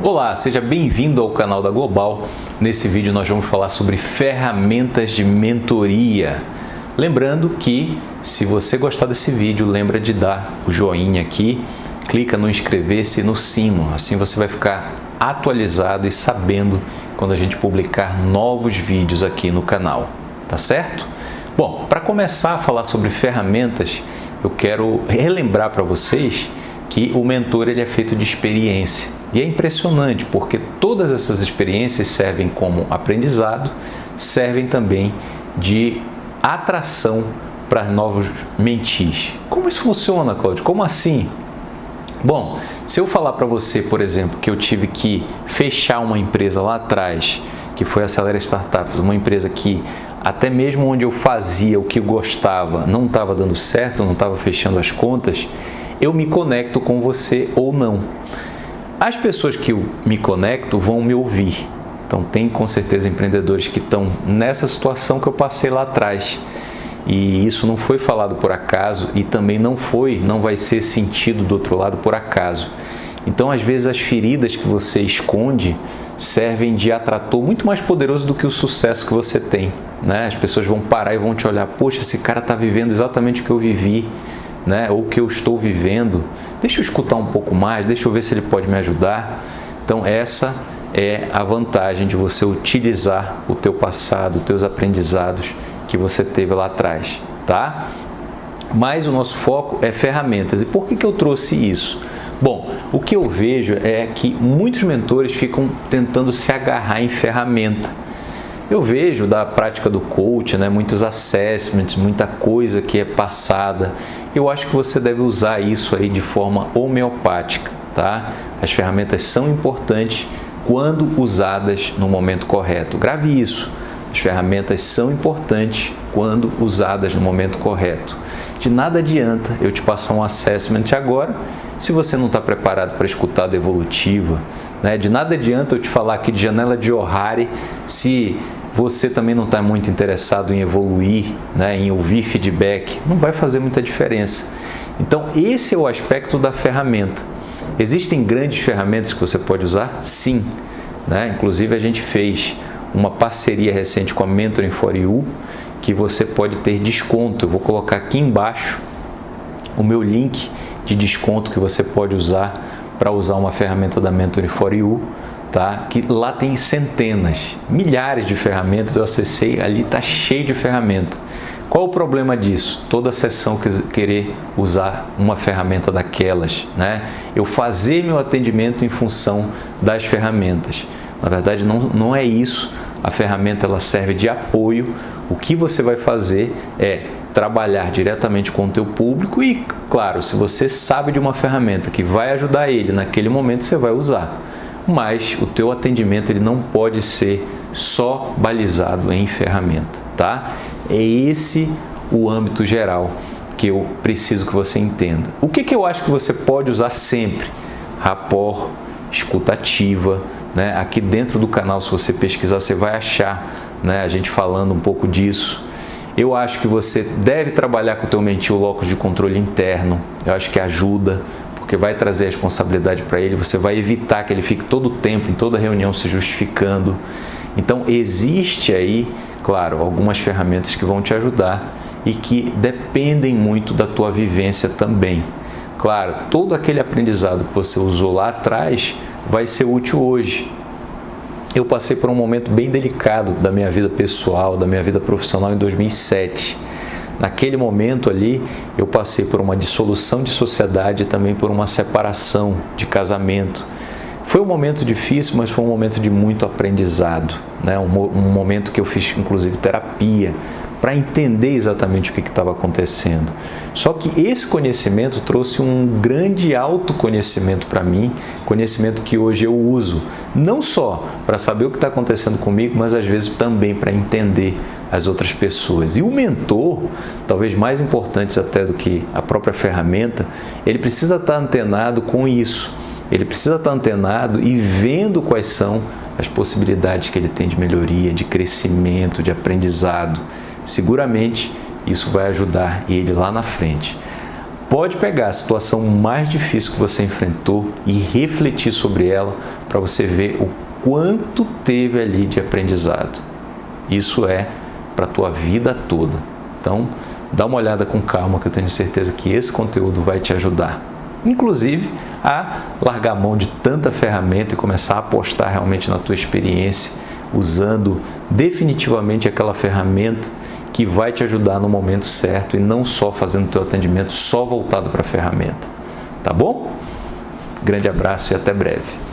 Olá, seja bem-vindo ao canal da Global. Nesse vídeo nós vamos falar sobre ferramentas de mentoria. Lembrando que se você gostar desse vídeo, lembra de dar o joinha aqui, clica no inscrever-se e no sino, assim você vai ficar atualizado e sabendo quando a gente publicar novos vídeos aqui no canal, tá certo? Bom, para começar a falar sobre ferramentas, eu quero relembrar para vocês que o mentor ele é feito de experiência. E é impressionante porque todas essas experiências servem como aprendizado, servem também de atração para novos mentis. Como isso funciona, Cláudio? Como assim? Bom, se eu falar para você, por exemplo, que eu tive que fechar uma empresa lá atrás, que foi a Acelera Startups, uma empresa que até mesmo onde eu fazia o que gostava não estava dando certo, não estava fechando as contas, eu me conecto com você ou não. As pessoas que eu me conecto vão me ouvir. Então, tem com certeza empreendedores que estão nessa situação que eu passei lá atrás. E isso não foi falado por acaso e também não foi, não vai ser sentido do outro lado por acaso. Então, às vezes, as feridas que você esconde servem de atrator muito mais poderoso do que o sucesso que você tem. Né? As pessoas vão parar e vão te olhar, poxa, esse cara está vivendo exatamente o que eu vivi né, ou que eu estou vivendo, deixa eu escutar um pouco mais, deixa eu ver se ele pode me ajudar. Então essa é a vantagem de você utilizar o teu passado, os teus aprendizados que você teve lá atrás, tá? Mas o nosso foco é ferramentas. E por que, que eu trouxe isso? Bom, o que eu vejo é que muitos mentores ficam tentando se agarrar em ferramenta eu vejo da prática do coach, né, muitos assessments, muita coisa que é passada. Eu acho que você deve usar isso aí de forma homeopática, tá? As ferramentas são importantes quando usadas no momento correto. Grave isso. As ferramentas são importantes quando usadas no momento correto. De nada adianta eu te passar um assessment agora se você não está preparado para escutar a devolutiva. Né? De nada adianta eu te falar aqui de janela de Ohari se você também não está muito interessado em evoluir, né, em ouvir feedback, não vai fazer muita diferença. Então, esse é o aspecto da ferramenta. Existem grandes ferramentas que você pode usar? Sim. Né? Inclusive, a gente fez uma parceria recente com a Mentoring for You, que você pode ter desconto. Eu vou colocar aqui embaixo o meu link de desconto que você pode usar para usar uma ferramenta da Mentoring for You tá? que lá tem centenas, milhares de ferramentas, eu acessei, ali está cheio de ferramenta. Qual o problema disso? Toda sessão querer usar uma ferramenta daquelas, né? Eu fazer meu atendimento em função das ferramentas. Na verdade, não, não é isso. A ferramenta ela serve de apoio. O que você vai fazer é trabalhar diretamente com o teu público e, claro, se você sabe de uma ferramenta que vai ajudar ele naquele momento, você vai usar mas o teu atendimento ele não pode ser só balizado em ferramenta, tá? É esse o âmbito geral que eu preciso que você entenda. O que, que eu acho que você pode usar sempre? Rapport, escutativa, né? Aqui dentro do canal, se você pesquisar, você vai achar né? a gente falando um pouco disso. Eu acho que você deve trabalhar com o teu mentir o locus de controle interno. Eu acho que ajuda porque vai trazer a responsabilidade para ele, você vai evitar que ele fique todo o tempo, em toda reunião, se justificando. Então, existe aí, claro, algumas ferramentas que vão te ajudar e que dependem muito da tua vivência também. Claro, todo aquele aprendizado que você usou lá atrás vai ser útil hoje. Eu passei por um momento bem delicado da minha vida pessoal, da minha vida profissional em 2007 Naquele momento ali, eu passei por uma dissolução de sociedade e também por uma separação de casamento. Foi um momento difícil, mas foi um momento de muito aprendizado. Né? Um, um momento que eu fiz, inclusive, terapia para entender exatamente o que estava acontecendo. Só que esse conhecimento trouxe um grande autoconhecimento para mim, conhecimento que hoje eu uso, não só para saber o que está acontecendo comigo, mas às vezes também para entender as outras pessoas. E o mentor, talvez mais importante até do que a própria ferramenta, ele precisa estar antenado com isso. Ele precisa estar antenado e vendo quais são as possibilidades que ele tem de melhoria, de crescimento, de aprendizado. Seguramente isso vai ajudar ele lá na frente. Pode pegar a situação mais difícil que você enfrentou e refletir sobre ela para você ver o quanto teve ali de aprendizado. Isso é para a tua vida toda. Então, dá uma olhada com calma que eu tenho certeza que esse conteúdo vai te ajudar. Inclusive a largar mão de tanta ferramenta e começar a apostar realmente na tua experiência, usando definitivamente aquela ferramenta que vai te ajudar no momento certo e não só fazendo teu atendimento só voltado para a ferramenta. Tá bom? Grande abraço e até breve.